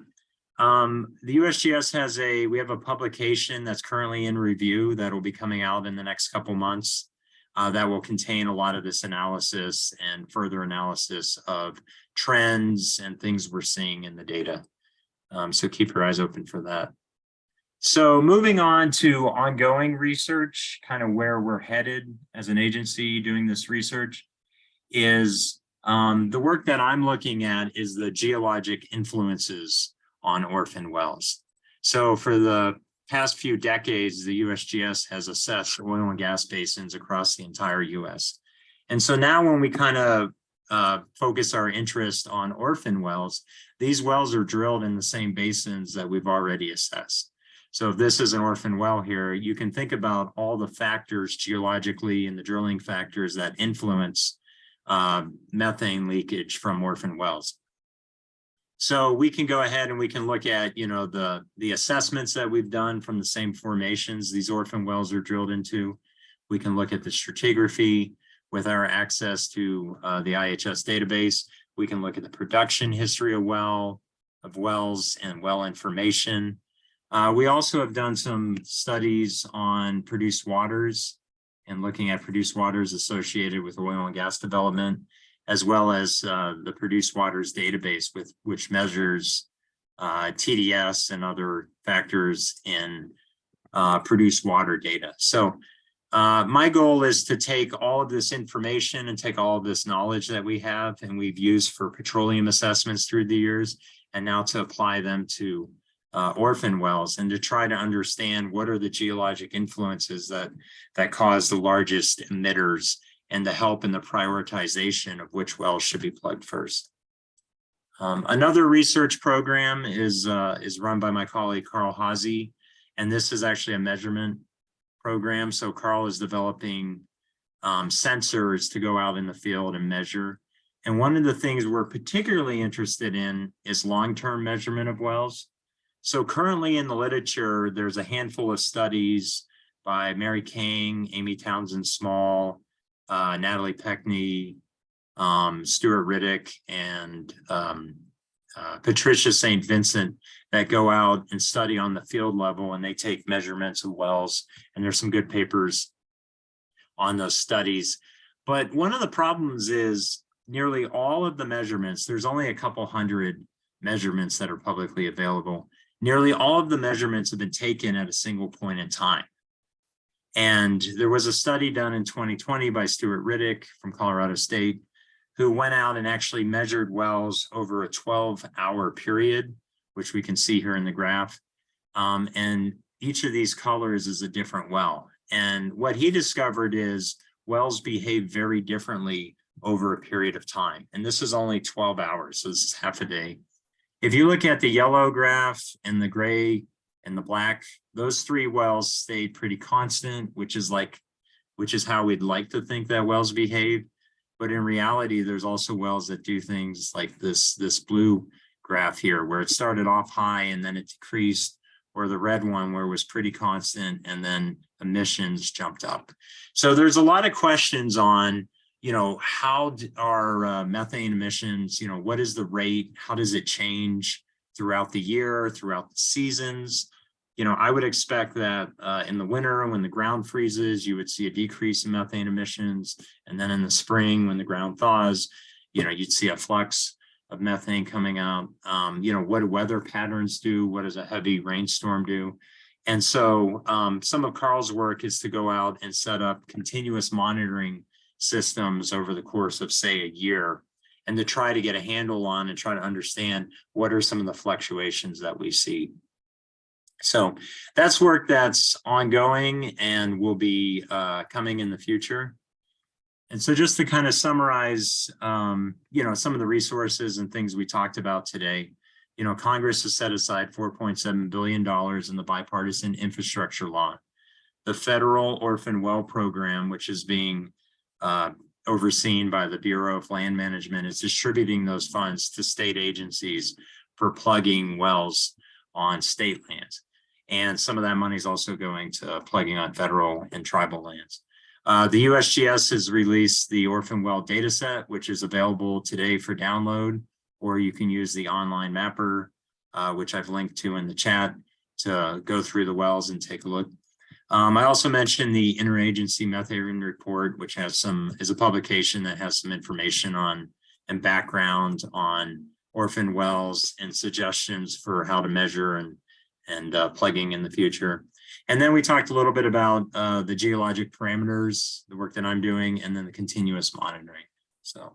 [SPEAKER 5] um, the USGS has a, we have a publication that's currently in review that will be coming out in the next couple months uh, that will contain a lot of this analysis and further analysis of trends and things we're seeing in the data. Um, so keep your eyes open for that. So moving on to ongoing research, kind of where we're headed as an agency doing this research is um, the work that I'm looking at is the geologic influences on orphan wells. So for the past few decades, the USGS has assessed oil and gas basins across the entire US. And so now when we kind of uh, focus our interest on orphan wells, these wells are drilled in the same basins that we've already assessed. So if this is an orphan well here, you can think about all the factors geologically and the drilling factors that influence uh, methane leakage from orphan wells. So we can go ahead and we can look at, you know, the, the assessments that we've done from the same formations these orphan wells are drilled into. We can look at the stratigraphy with our access to uh, the IHS database. We can look at the production history of well, of wells and well information. Uh, we also have done some studies on produced waters and looking at produced waters associated with oil and gas development, as well as uh, the produced waters database with which measures uh, TDS and other factors in uh, produced water data. So uh, my goal is to take all of this information and take all of this knowledge that we have and we've used for petroleum assessments through the years and now to apply them to uh, orphan wells and to try to understand what are the geologic influences that that cause the largest emitters and to help in the prioritization of which wells should be plugged first. Um, another research program is, uh, is run by my colleague Carl Haase, and this is actually a measurement program. So Carl is developing um, sensors to go out in the field and measure. And one of the things we're particularly interested in is long-term measurement of wells. So currently in the literature, there's a handful of studies by Mary Kang, Amy Townsend Small, uh, Natalie Pekney, um, Stuart Riddick, and um, uh, Patricia St. Vincent that go out and study on the field level and they take measurements of wells. And there's some good papers on those studies. But one of the problems is nearly all of the measurements, there's only a couple hundred measurements that are publicly available. Nearly all of the measurements have been taken at a single point in time. And there was a study done in 2020 by Stuart Riddick from Colorado State, who went out and actually measured wells over a 12 hour period, which we can see here in the graph. Um, and each of these colors is a different well. And what he discovered is wells behave very differently over a period of time. And this is only 12 hours, so this is half a day. If you look at the yellow graph and the gray and the black, those three wells stayed pretty constant, which is like, which is how we'd like to think that wells behave. But in reality, there's also wells that do things like this, this blue graph here, where it started off high and then it decreased, or the red one where it was pretty constant and then emissions jumped up. So there's a lot of questions on, you know, how are uh, methane emissions, you know, what is the rate? How does it change throughout the year, throughout the seasons? You know, I would expect that uh, in the winter, when the ground freezes, you would see a decrease in methane emissions. And then in the spring, when the ground thaws, you know, you'd see a flux of methane coming out. Um, you know, what do weather patterns do? What does a heavy rainstorm do? And so um, some of Carl's work is to go out and set up continuous monitoring systems over the course of, say, a year and to try to get a handle on and try to understand what are some of the fluctuations that we see. So that's work that's ongoing and will be uh, coming in the future. And so just to kind of summarize, um, you know, some of the resources and things we talked about today, you know, Congress has set aside $4.7 billion in the bipartisan infrastructure law. The federal orphan well program, which is being uh, overseen by the Bureau of Land Management, is distributing those funds to state agencies for plugging wells on state lands. And some of that money is also going to plugging on federal and tribal lands. Uh, the USGS has released the orphan well data set, which is available today for download, or you can use the online mapper, uh, which I've linked to in the chat to go through the wells and take a look. Um, I also mentioned the interagency methane report, which has some, is a publication that has some information on and background on orphan wells and suggestions for how to measure and, and uh, plugging in the future. And then we talked a little bit about uh, the geologic parameters, the work that I'm doing, and then the continuous monitoring. So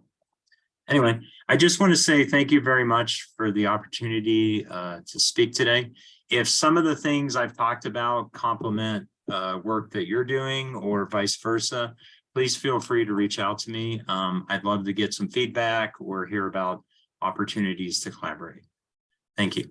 [SPEAKER 5] anyway, I just want to say thank you very much for the opportunity uh, to speak today. If some of the things I've talked about complement uh, work that you're doing or vice versa, please feel free to reach out to me. Um, I'd love to get some feedback or hear about opportunities to collaborate. Thank you.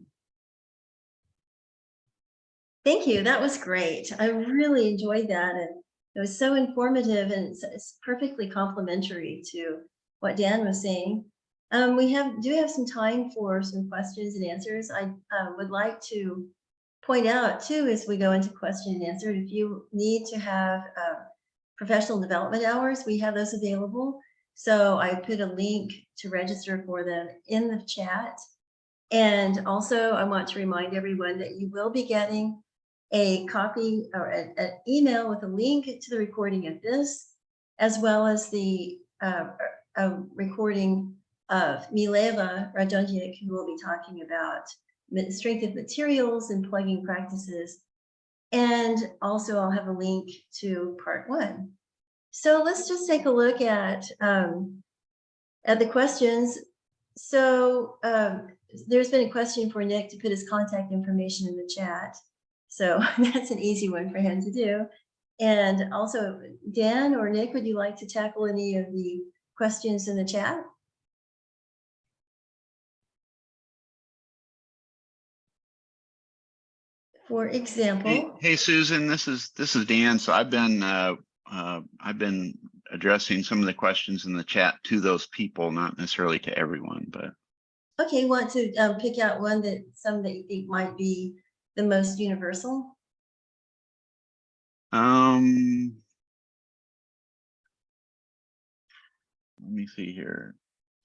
[SPEAKER 1] Thank you. That was great. I really enjoyed that and it was so informative and it's, perfectly complementary to what Dan was saying. Um, we have, do have some time for some questions and answers. I uh, would like to point out too, as we go into question and answer, if you need to have uh, professional development hours, we have those available. So I put a link to register for them in the chat. And also I want to remind everyone that you will be getting a copy or an, email with a link to the recording of this, as well as the uh, recording of Mileva Radonjic, who will be talking about strength of materials and plugging practices. And also I'll have a link to part one. So let's just take a look at, um, at the questions. So um, there's been a question for Nick to put his contact information in the chat. So that's an easy one for him to do. And also, Dan or Nick, would you like to tackle any of the questions in the chat? For
[SPEAKER 3] Hey,
[SPEAKER 1] example,
[SPEAKER 3] hey, Susan, this is, this is Dan. So I've been, uh, uh, I've been addressing some of the questions in the chat to those people, not necessarily to everyone, but.
[SPEAKER 1] okay, want to um, pick out one that some that you think might be the most universal?
[SPEAKER 3] Um. Let me see here.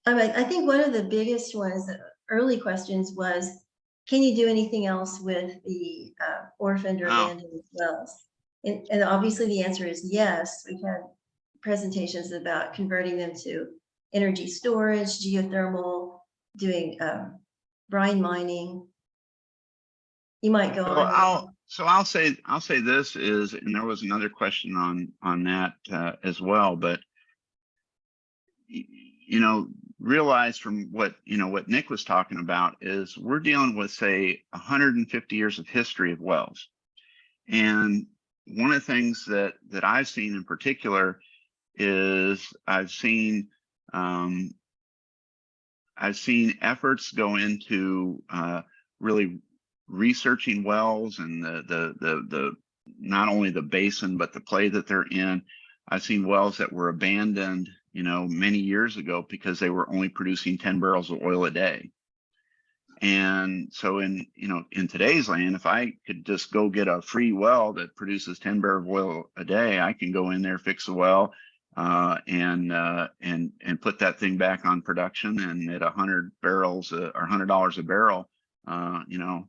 [SPEAKER 1] I mean, I think one of the biggest ones, early questions was, can you do anything else with the uh, orphaned or abandoned wells? And, and obviously the answer is yes. We've had presentations about converting them to energy storage, geothermal, doing um, brine mining. You might go
[SPEAKER 3] So
[SPEAKER 1] on.
[SPEAKER 3] I'll, so I'll say, I'll say this is, and there was another question on, on that, uh, as well, but. You know, realize from what, you know, what Nick was talking about is we're dealing with, say, hundred and fifty years of history of wells. And one of the things that, that I've seen in particular is I've seen, um. I've seen efforts go into, uh, really researching wells and the, the, the, the, not only the basin, but the play that they're in. I've seen wells that were abandoned, you know, many years ago because they were only producing ten barrels of oil a day. And so in, you know, in today's land, if I could just go get a free well that produces ten barrels of oil a day, I can go in there, fix the well, uh, and, uh, and, and put that thing back on production and at a hundred barrels uh, or hundred dollars a barrel, uh, you know,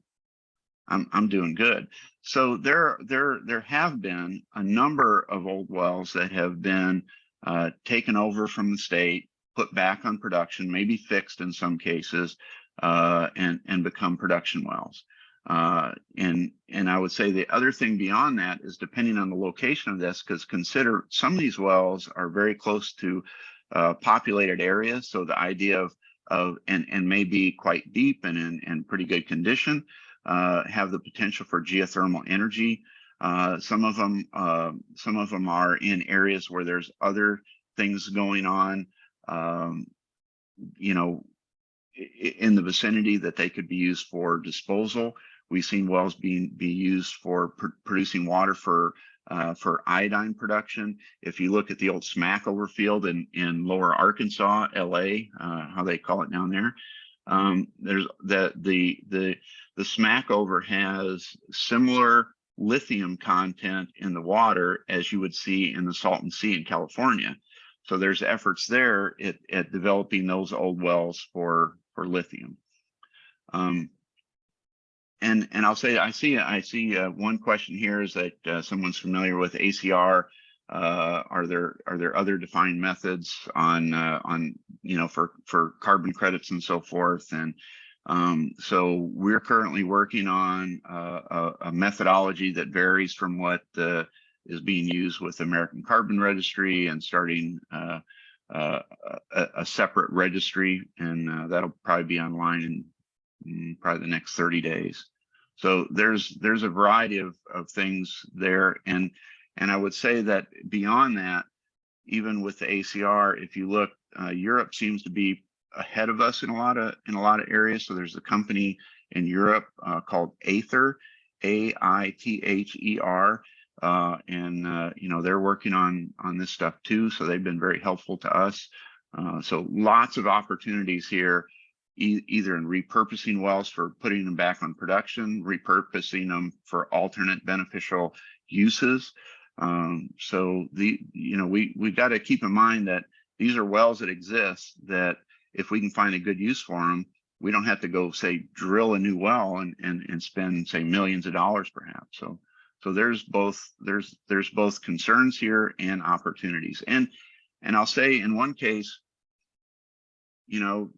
[SPEAKER 3] I'm, I'm doing good. So there, there, there have been a number of old wells that have been uh, taken over from the state, put back on production, maybe fixed in some cases, uh, and, and become production wells. Uh, and, and I would say the other thing beyond that is depending on the location of this, because consider some of these wells are very close to uh, populated areas. So the idea of, of, and, and may be quite deep and in, in pretty good condition uh, have the potential for geothermal energy. Uh, some of them, uh, some of them are in areas where there's other things going on. Um, you know, in the vicinity that they could be used for disposal. We've seen wells being be used for pr- producing water for uh, for iodine production. If you look at the old Smackover field in in Lower Arkansas, LA, uh, how they call it down there, um, there's the the the the Smackover has similar lithium content in the water as you would see in the Salton Sea in California. So there's efforts there at, at developing those old wells for for lithium. Um, and and I'll say I see I see uh, one question here is that uh, someone's familiar with ACR. Uh, are there are there other defined methods on uh, on you know for for carbon credits and so forth and um, so we're currently working on uh, a, a methodology that varies from what uh, is being used with American Carbon Registry and starting uh, uh, a, a separate registry, and uh, that'll probably be online in mm, probably the next 30 days. So there's there's a variety of, of things there, and and I would say that beyond that, even with the ACR, if you look, uh, Europe seems to be ahead of us in a lot of in a lot of areas. So there's a company in Europe uh, called Aither, A I T H E R, uh, and uh, you know they're working on on this stuff too. So they've been very helpful to us. Uh, so lots of opportunities here, e either in repurposing wells for putting them back on production, repurposing them for alternate beneficial uses. Um, so the you know we we got to keep in mind that these are wells that exist that if we can find a good use for them, we don't have to go say drill a new well and and and spend say millions of dollars perhaps. So so there's both there's there's both concerns here and opportunities. And and I'll say in one case, you know,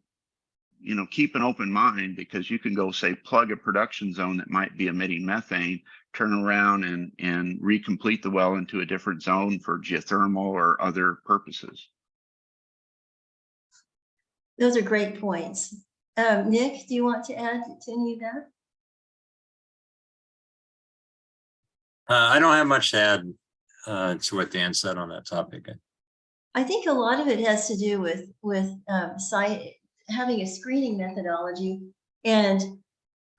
[SPEAKER 3] you know, keep an open mind because you can go say plug a production zone that might be emitting methane, turn around and and recomplete the well into a different zone for geothermal or other purposes.
[SPEAKER 1] Those are great points. Um, Nick, do you want to add to any of that?
[SPEAKER 5] Uh, I don't have much to add. uh, to what Dan said on that topic.
[SPEAKER 1] I think a lot of it has to do with, with um, having a screening methodology. And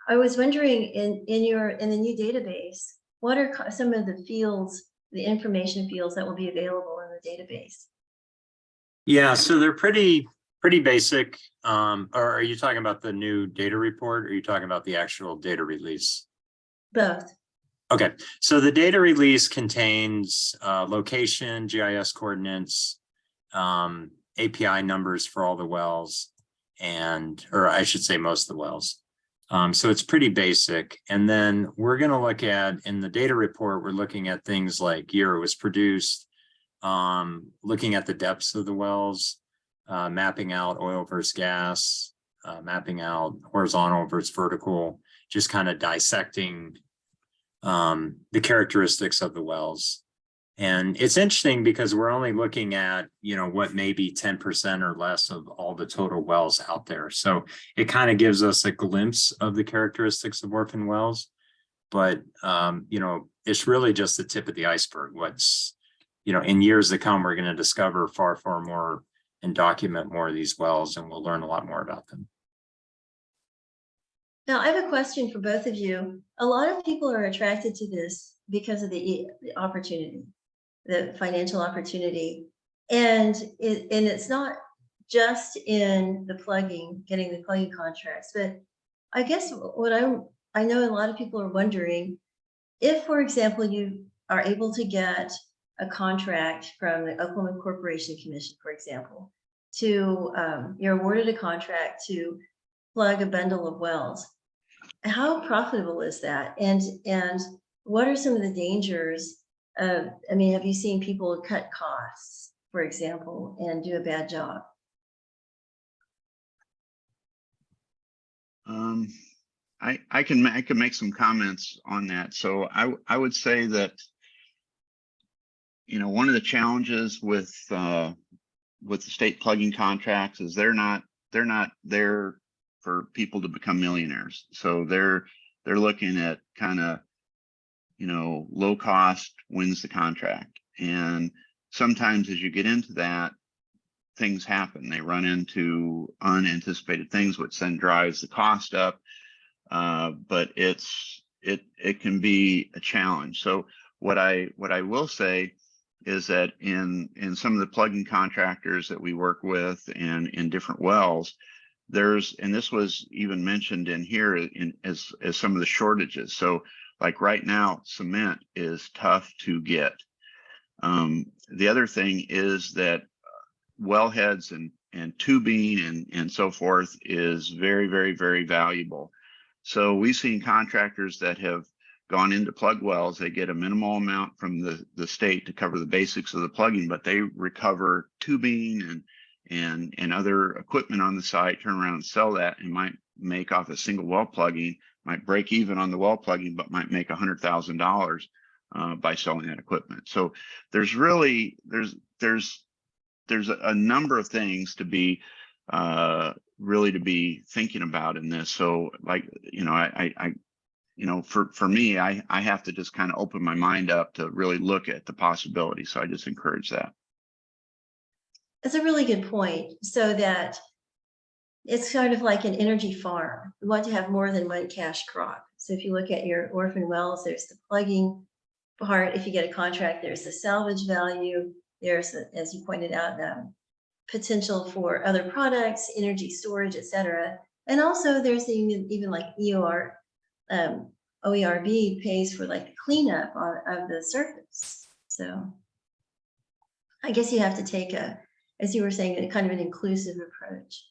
[SPEAKER 1] I was wondering in, in your, in the new database, what are some of the fields, the information fields that will be available in the database?
[SPEAKER 5] Yeah, so they're pretty, pretty basic. Um, or are you talking about the new data report? Or are you talking about the actual data release?
[SPEAKER 1] Both.
[SPEAKER 5] Okay, so the data release contains uh, location, GIS coordinates, um, API numbers for all the wells, and, or I should say most of the wells. Um, so it's pretty basic. And then we're gonna look at, in the data report, we're looking at things like year it was produced, um, looking at the depths of the wells, uh, mapping out oil versus gas, uh, mapping out horizontal versus vertical, just kind of dissecting um, the characteristics of the wells. And it's interesting because we're only looking at, you know, what maybe ten percent or less of all the total wells out there. So it kind of gives us a glimpse of the characteristics of orphan wells. But, um, you know, it's really just the tip of the iceberg. What's, you know, in years to come, we're going to discover far, far more and document more of these wells and we'll learn a lot more about them.
[SPEAKER 1] Now, I have a question for both of you. A lot of people are attracted to this because of the the opportunity, the financial opportunity. And it, and it's not just in the plugging, getting the plugging contracts, but I guess what I'm, I know a lot of people are wondering, if, for example, you are able to get a contract from the Oklahoma Corporation Commission, for example, to, um, you're awarded a contract to plug a bundle of wells. How profitable is that? And, and what are some of the dangers of, I mean, have you seen people cut costs, for example, and do a bad job?
[SPEAKER 3] Um, I, I can, I can make some comments on that. So I I would say that, you know, one of the challenges with, uh, with the state plugging contracts is they're not, they're not there for people to become millionaires. So they're, they're looking at kind of, you know, low cost wins the contract. And sometimes as you get into that, things happen. They run into unanticipated things, which then drives the cost up. Uh, but it's it it can be a challenge. So what I what I will say is that in in some of the plugin contractors that we work with and in different wells, there's and this was even mentioned in here in as as some of the shortages. So like right now, cement is tough to get. Um, the other thing is that wellheads and and tubing and and so forth is very very very valuable so we've seen contractors that have gone into plug wells they get a minimal amount from the the state to cover the basics of the plugging but they recover tubing and and and other equipment on the site turn around and sell that and might make off a single well plugging might break even on the well plugging but might make a hundred thousand dollars uh, by selling that equipment. So there's really there's there's there's a, number of things to be uh really to be thinking about in this. So like you know i, I you know for for me i i have to just kind of open my mind up to really look at the possibility. so i just encourage that
[SPEAKER 1] That's a really good point, so that it's kind of like an energy farm. We want to have more than one cash crop. So if you look at your orphan wells, there's the plugging part. If you get a contract, there's the salvage value. There's, the- as you pointed out, um, potential for other products, energy storage, et cetera. And also there's even, even like EOR, um, OERB pays for like cleanup on, of the surface. So I guess you have to take a, as you were saying, a kind of an inclusive approach.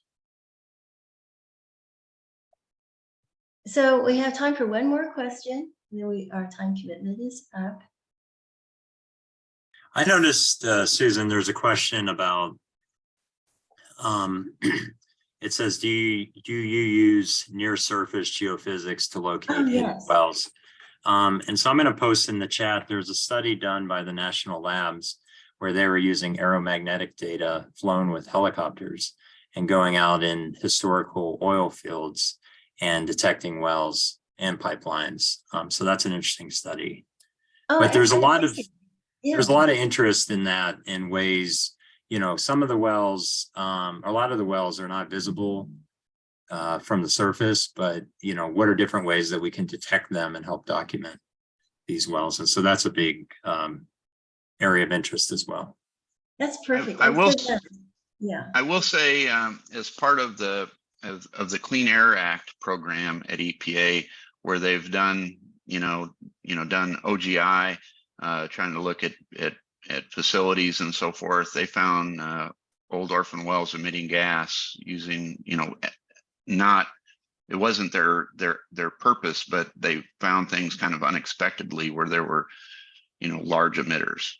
[SPEAKER 1] So we have time for one more question, and then we, our time commitment is up.
[SPEAKER 5] I noticed, uh, Susan, there's a question about, um, it says, do you, do you use near surface geophysics to locate hidden
[SPEAKER 1] yes.
[SPEAKER 5] wells? Um, and so I'm going to post in the chat, there's a study done by the national labs where they were using aeromagnetic data flown with helicopters and going out in historical oil fields and detecting wells and pipelines. Um, so that's an interesting study.
[SPEAKER 1] Oh,
[SPEAKER 5] But there's a lot of-
[SPEAKER 1] Yeah.
[SPEAKER 5] there's a lot of interest in that in ways, you know, some of the wells, um, a lot of the wells are not visible uh, from the surface, but you know, what are different ways that we can detect them and help document these wells? And so that's a big um, area of interest as well.
[SPEAKER 1] That's perfect.
[SPEAKER 3] I
[SPEAKER 1] That's
[SPEAKER 3] will
[SPEAKER 1] so good. Yeah,
[SPEAKER 3] I will say, um, as part of the, of, of the Clean Air Act program at EPA, where they've done, you know, you know, done OGI, uh, trying to look at, at, at facilities and so forth, they found, uh, old orphan wells emitting gas using, you know, not, it wasn't their, their, their purpose, but they found things kind of unexpectedly where there were, you know, large emitters.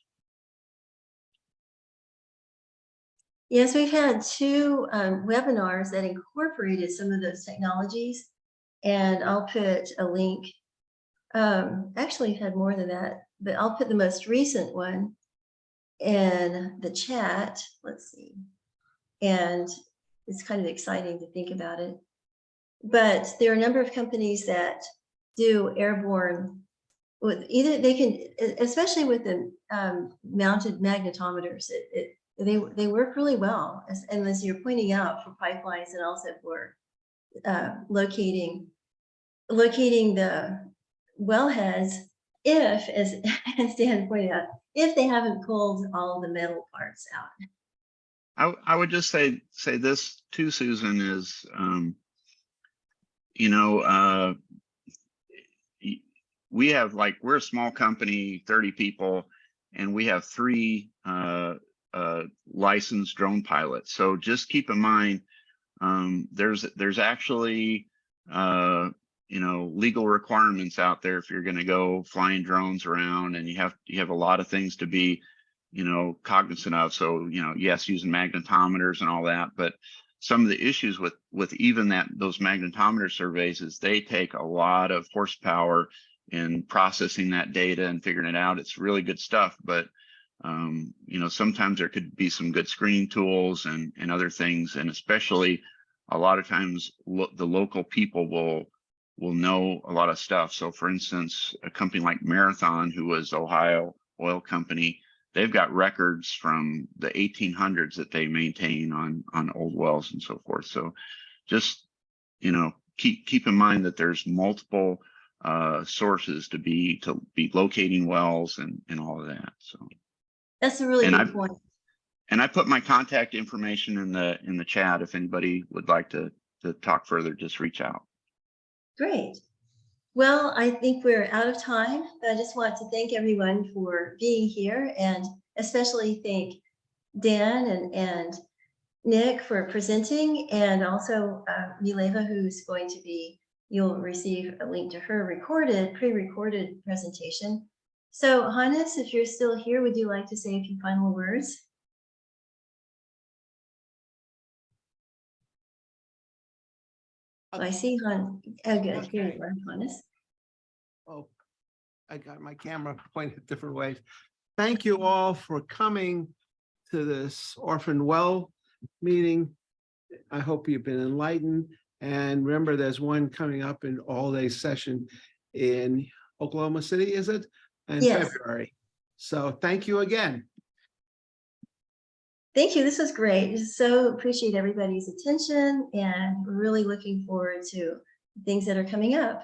[SPEAKER 1] yes, we've had two um, webinars that incorporated some of those technologies. And I'll put a link. Um, actually had more than that, but I'll put the most recent one in the chat. Let's see. And it's kind of exciting to think about it. But there are a number of companies that do airborne with either they can, especially with the um, mounted magnetometers, it, it, they, they work really well. As, and as you're pointing out for pipelines and also for uh, locating, locating the wellheads if, as, as Dan pointed out, if they haven't pulled all the metal parts out.
[SPEAKER 3] I, I would just say, say this too, Susan, is, um, you know, uh, we have like, we're a small company, thirty people, and we have three, uh, uh, licensed drone pilots. So just keep in mind, um, there's, there's actually, uh, you know, legal requirements out there if you're gonna go flying drones around and you have, you have a lot of things to be, you know, cognizant of. So, you know, yes, using magnetometers and all that, but some of the issues with, with even that, those magnetometer surveys is they take a lot of horsepower in processing that data and figuring it out. It's really good stuff, but um, you know, sometimes there could be some good screening tools and, and other things. And especially a lot of times lo the local people will, will know a lot of stuff. So for instance, a company like Marathon, who was Ohio oil company, they've got records from the 1800s that they maintain on on old wells and so forth. So just you know keep keep in mind that there's multiple uh, sources to be to be locating wells and and all of that. So
[SPEAKER 1] That's a really
[SPEAKER 3] And
[SPEAKER 1] good
[SPEAKER 3] I-
[SPEAKER 1] point.
[SPEAKER 3] and I put my contact information in the in the chat if anybody would like to to talk further, just reach out.
[SPEAKER 1] Great. Well, I think we're out of time, but I just want to thank everyone for being here and especially thank Dan and, and Nick for presenting and also uh, Mileva, who's going to be, you'll receive a link to her recorded, pre-recorded presentation. So Hannes, if you're still here, would you like to say a few final words? I see Han, oh good, here you are, Hannes.
[SPEAKER 2] Oh, I got my camera pointed different ways. Thank you all for coming to this orphan well meeting. I hope you've been enlightened. And remember, there's one coming up in all-day session in Oklahoma City, is it? In
[SPEAKER 1] Yes.
[SPEAKER 2] February. So thank you again.
[SPEAKER 1] Thank you. This was great. So appreciate everybody's attention and really looking forward to things that are coming up.